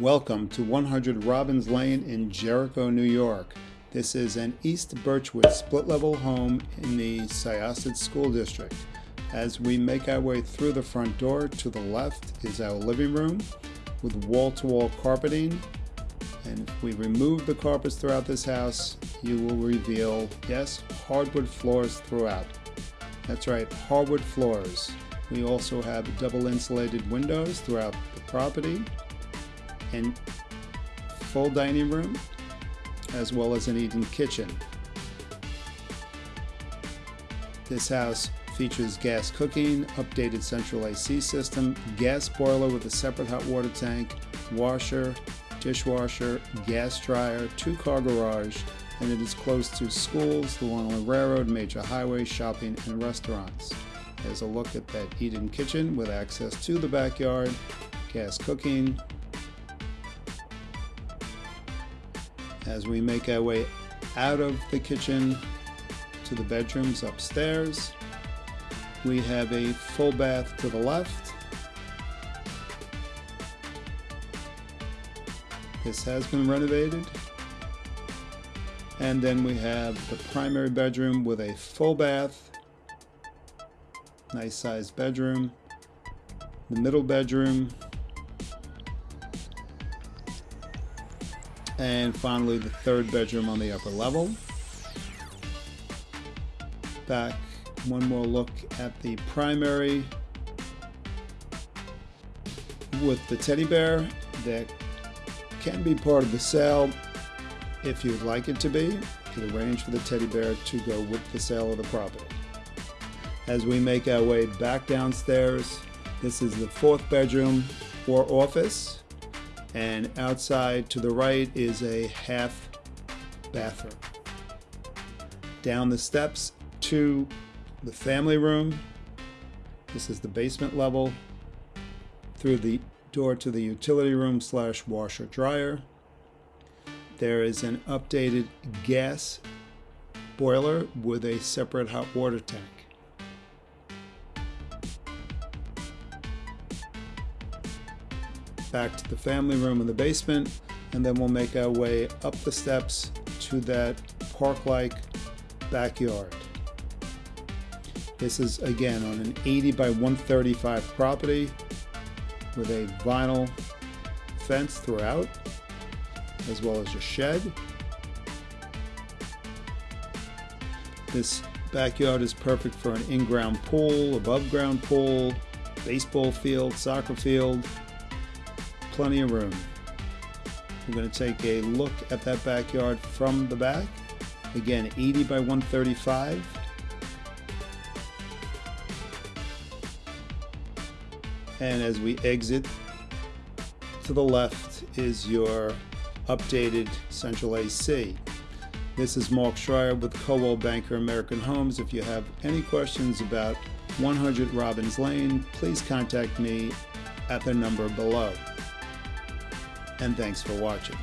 Welcome to 100 Robbins Lane in Jericho, New York. This is an East Birchwood split level home in the Syosset School District. As we make our way through the front door, to the left is our living room with wall to wall carpeting. And if we remove the carpets throughout this house, you will reveal, yes, hardwood floors throughout. That's right, hardwood floors. We also have double insulated windows throughout the property and full dining room as well as an eating kitchen. This house features gas cooking, updated central AC system, gas boiler with a separate hot water tank, washer, dishwasher, gas dryer, two-car garage, and it is close to schools, the Long Island Railroad, major highways, shopping, and restaurants. There's a look at that eat-in kitchen with access to the backyard, gas cooking. As we make our way out of the kitchen to the bedrooms upstairs, we have a full bath to the left. This has been renovated. And then we have the primary bedroom with a full bath. Nice sized bedroom. The middle bedroom. And finally the third bedroom on the upper level. Back one more look at the primary with the teddy bear that can be part of the sale if you'd like it to be. You can arrange for the teddy bear to go with the sale of the property. As we make our way back downstairs, this is the fourth bedroom or office and outside to the right is a half bathroom. Down the steps to the family room. This is the basement level. Through the door to the utility room slash washer dryer. There is an updated gas boiler with a separate hot water tank. Back to the family room in the basement, and then we'll make our way up the steps to that park-like backyard. This is again on an 80 by 135 property with a vinyl fence throughout as well as a shed. This backyard is perfect for an in-ground pool, above-ground pool, baseball field, soccer field, plenty of room. We're going to take a look at that backyard from the back. Again, 80 by 135. and as we exit to the left is your updated central AC. This is Mark Schreier with Coldwell Banker American Homes. If you have any questions about 100 Robbins Lane, please contact me at the number below. And thanks for watching.